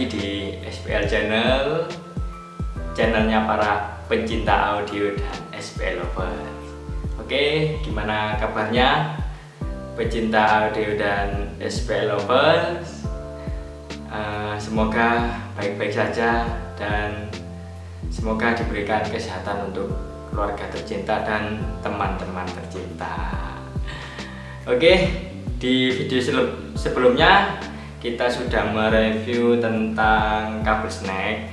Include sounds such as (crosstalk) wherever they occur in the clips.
lagi di SPL Channel. Channelnya para pencinta audio dan SPL Lovers. Oke, gimana kabarnya? Pecinta audio dan SPL Lovers. Uh, Semoga baik-baik saja dan semoga diberikan kesehatan untuk keluarga tercinta dan teman-teman tercinta. Oke, di video sebelumnya kita sudah mereview tentang kabel snack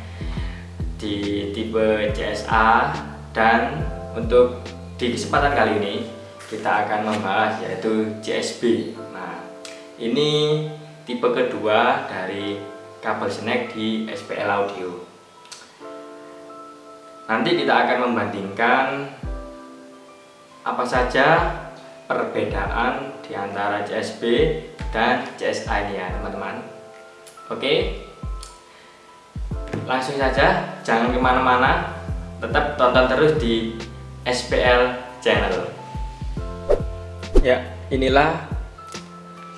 di tipe CSA dan untuk di kesempatan kali ini kita akan membahas yaitu CSB nah ini tipe kedua dari kabel snack di SPL Audio. Nanti kita akan membandingkan apa saja perbedaan di antara CSB dan CSA ini ya teman-teman. Oke. Langsung saja jangan ke mana-mana. Tetap tonton terus di SPL channel. Ya inilah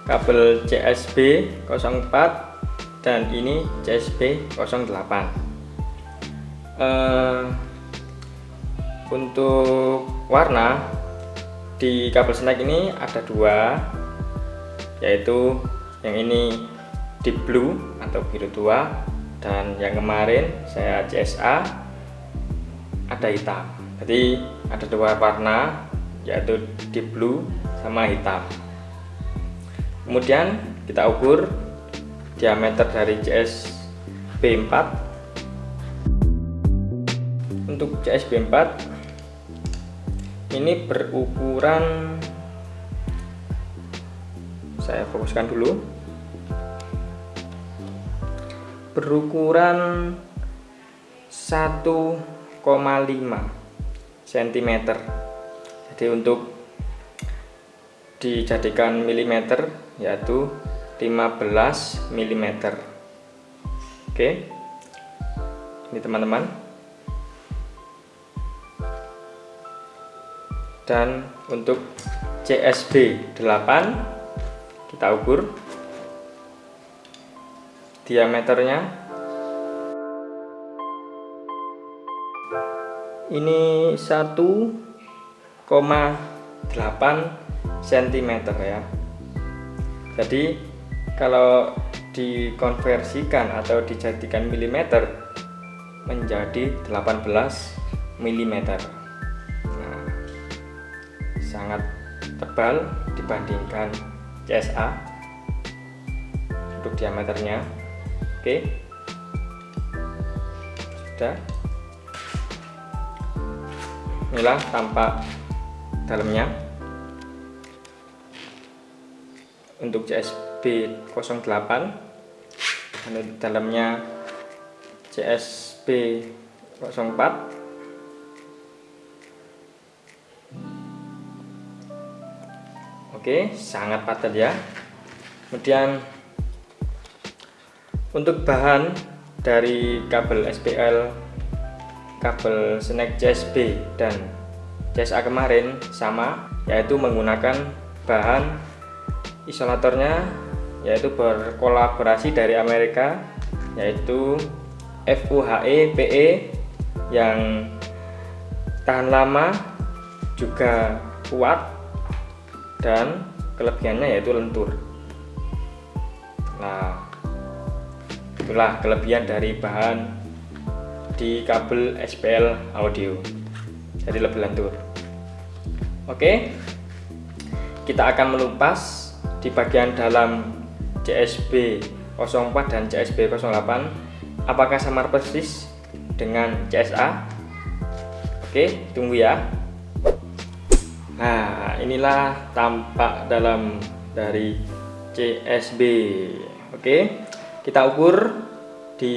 kabel CSB 04 dan ini CSB 08 uh, untuk warna di kabel snack ini ada dua yaitu yang ini deep blue atau biru tua dan yang kemarin saya CSA ada hitam. Jadi ada dua warna yaitu deep blue sama hitam. Kemudian kita ukur diameter dari CSB4 untuk CSB4 ini berukuran saya fokuskan dulu. Berukuran 1,5 cm jadi untuk dijadikan milimeter yaitu 15 mm oke ini teman-teman dan untuk CSB 8 kita ukur diameternya. Ini 1,8 cm ya. Jadi kalau dikonversikan atau dijadikan milimeter menjadi 18 mm sangat tebal dibandingkan CSA untuk diameternya. Oke. Sudah. Inilah tampak dalamnya. Untuk CSB 08 dan dalamnya CSB 04 Oke, sangat padat ya. Kemudian untuk bahan dari kabel SPL, kabel snack CSB dan CSA kemarin sama, yaitu menggunakan bahan isolatornya yaitu berkolaborasi dari Amerika yaitu FUHE PE yang tahan lama juga kuat dan kelebihannya yaitu lentur. Nah itulah kelebihan dari bahan di kabel SPL audio. Jadi lebih lentur. Oke kita akan melupas di bagian dalam CSB 04 dan CSB 08 apakah samar persis dengan CSA oke tunggu ya Nah inilah tampak dalam dari CSB Oke kita ukur di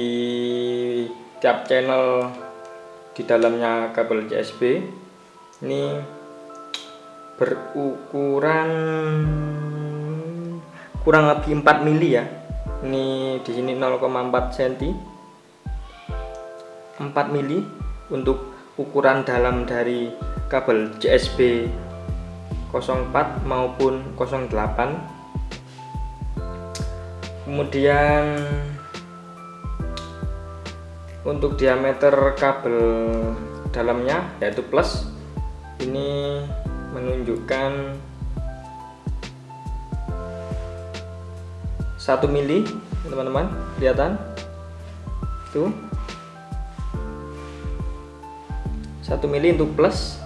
tiap channel di dalamnya kabel CSB ini berukuran kurang lebih 4 mili ya. Ini di sini 0,4 cm 4 mili untuk ukuran dalam dari kabel CSB 04 maupun 08 kemudian untuk diameter kabel dalamnya yaitu plus ini menunjukkan 1 mili teman-teman kelihatan? Tuh 1 mili untuk plus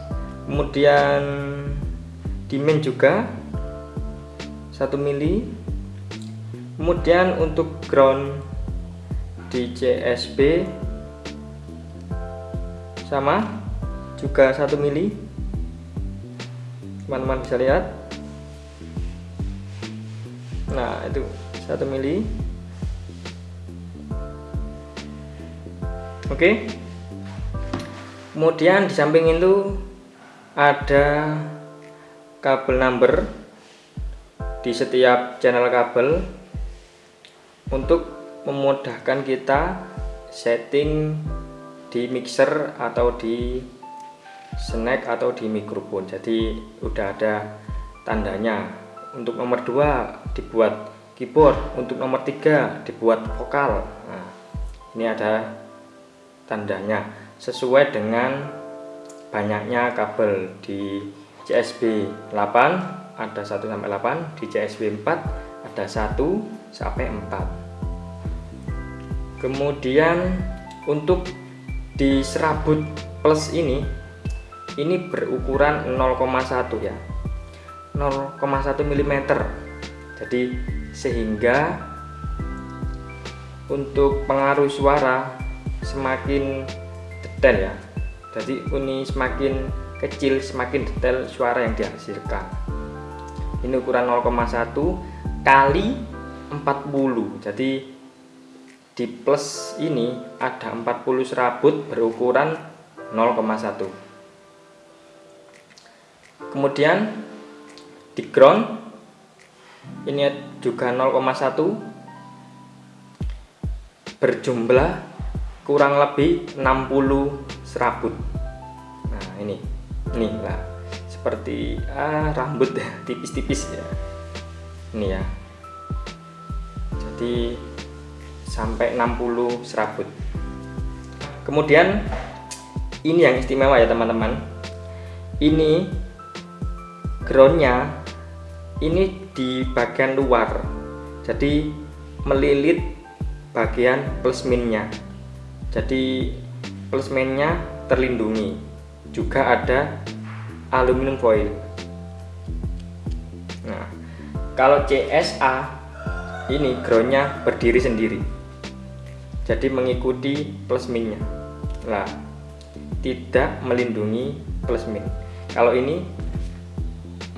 kemudian dimen juga 1 mili. Kemudian untuk ground di CSB sama juga 1 mili. Teman-teman bisa lihat. Nah itu 1 mili. Oke. Kemudian di samping itu ada kabel number di setiap channel kabel untuk memudahkan kita setting di mixer atau di snack atau di mikrofon. Jadi udah ada tandanya. Untuk nomor 2 dibuat keyboard. Untuk nomor tiga dibuat vokal. Nah, ini ada tandanya. Sesuai dengan banyaknya kabel di CSB 8 ada 1 sampai 8 di CSB 4 ada 1 sampai 4 kemudian untuk di serabut plus ini ini berukuran 0,1 ya. 0,1 mm jadi sehingga untuk pengaruh suara semakin detail ya. Jadi ini semakin kecil semakin detail suara yang dihasilkan. Ini ukuran 0,1 kali 40 jadi di plus ini ada 40 serabut berukuran 0,1 kemudian di ground ini juga 0,1 berjumlah kurang lebih 60 serabut. Nah ini ini lah. Seperti ah, rambut tipis-tipis ya. Ini ya. Jadi sampai 60 serabut. Kemudian ini yang istimewa ya teman-teman. Ini groundnya ini di bagian luar. Jadi melilit bagian plus minnya. Jadi plus minnya terlindungi juga ada aluminium foil. Nah kalau CSA ini groundnya berdiri sendiri. Jadi mengikuti plus minnya. Lah tidak melindungi plus min. Kalau ini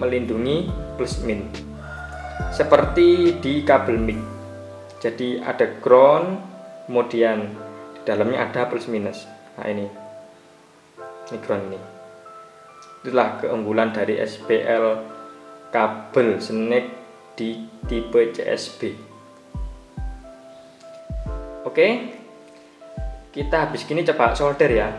melindungi plus min. Seperti di kabel mic. Jadi ada ground kemudian di dalamnya ada plus minus. Nah ini ground ini. Itulah keunggulan dari SPL kabel snack di tipe CSB oke kita habis gini coba solder ya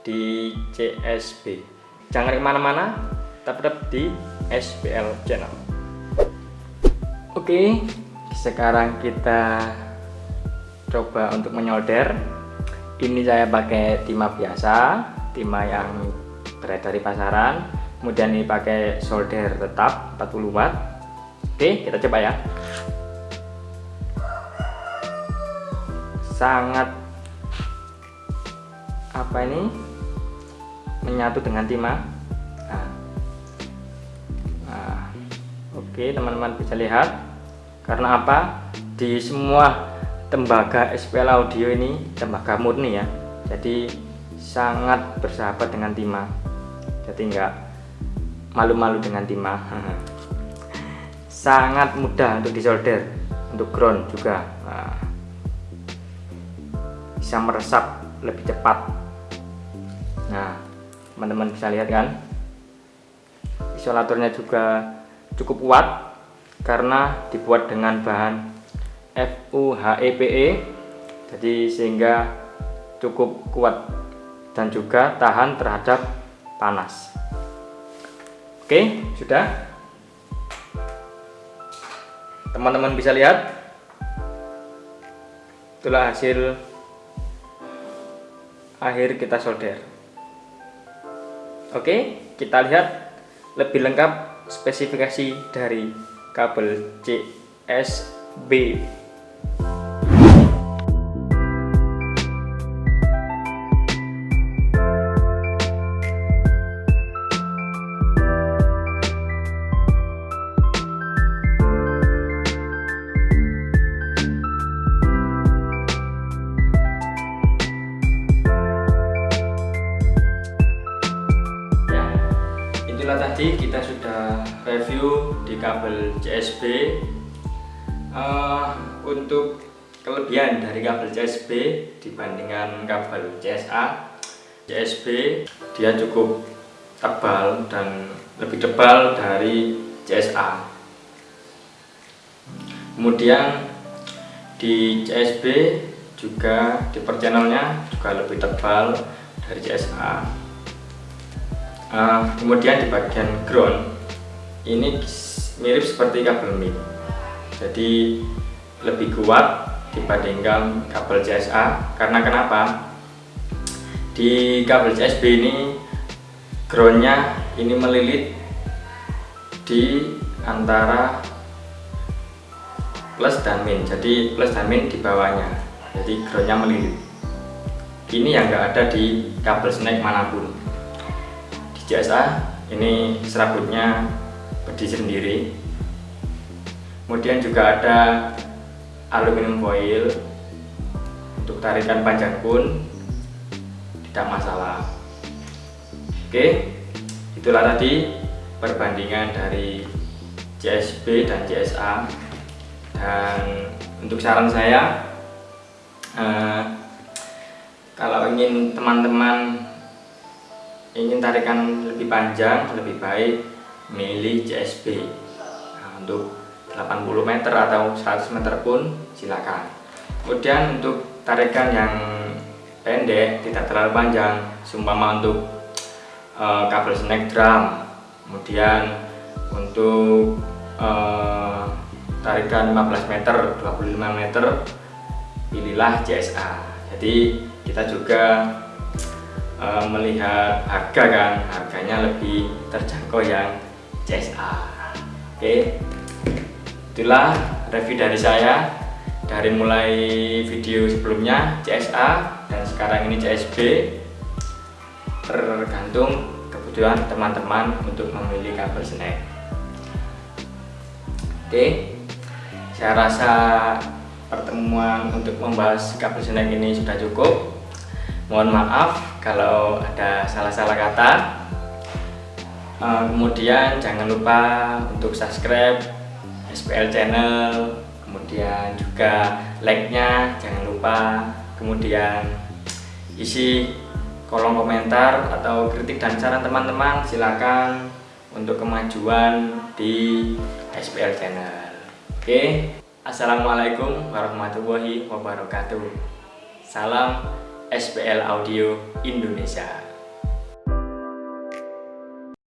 di CSB jangan ke mana-mana tetap di SPL channel. Oke sekarang kita coba untuk menyolder. Ini saya pakai timah biasa timah yang beredar di pasaran kemudian ini pakai solder tetap 40 watt oke kita coba ya. Sangat apa ini? Menyatu dengan timah. Oke teman-teman bisa lihat. Karena apa? Di semua tembaga SPL audio ini tembaga murni ya. Jadi sangat bersahabat dengan timah. Jadi enggak malu-malu dengan timah. (laughs) Sangat mudah untuk disolder untuk ground juga. Nah, bisa meresap lebih cepat. Nah teman-teman bisa lihat kan? Isolatornya juga cukup kuat karena dibuat dengan bahan FUHEPE e. jadi sehingga cukup kuat dan juga tahan terhadap panas. Oke sudah? Teman-teman bisa lihat? Itulah hasil akhir kita solder. Oke kita lihat lebih lengkap spesifikasi dari kabel CSB itulah tadi kita sudah review di kabel CSB uh, eh, untuk kelebihan dari kabel CSB dibandingkan kabel CSA CSB dia cukup tebal dan lebih tebal dari CSA kemudian di CSB juga di per channelnya juga lebih tebal dari CSA uh, kemudian di bagian ground ini mirip seperti kabel mic. Jadi lebih kuat dibandingkan kabel CSA karena kenapa? Di kabel CSB ini groundnya ini melilit di antara plus dan min. Jadi plus dan min di bawahnya. Jadi groundnya melilit. Ini yang enggak ada di kabel snack mana pun jasa ini serabutnya berdiri sendiri. Kemudian juga ada aluminium foil untuk tarikan panjang pun tidak masalah. Oke itulah tadi perbandingan dari CSB dan CSA dan untuk saran saya eh, kalau ingin teman-teman ingin tarikan lebih panjang lebih baik milih CSB nah, untuk 80 meter atau 100 meter pun silakan. Kemudian untuk tarikan yang pendek tidak terlalu panjang seumpama untuk uh, kabel snack drum. Kemudian untuk uh, tarikan 15 meter 25 meter pilihlah CSA jadi kita juga Eh, melihat harga kan harganya lebih terjangkau yang CSA oke itulah review dari saya dari mulai video sebelumnya CSA dan sekarang ini CSB tergantung kebutuhan teman-teman untuk memilih kabel snack. Oke saya rasa pertemuan untuk membahas kabel snack ini sudah cukup mohon maaf kalau ada salah-salah kata. Uh, kemudian jangan lupa untuk subscribe SPL channel kemudian juga like-nya jangan lupa. Kemudian isi kolom komentar atau kritik dan saran teman-teman silakan untuk kemajuan di SPL channel. Oke Assalamualaikum warahmatullahi wabarakatuh. Salam SPL Audio Indonesia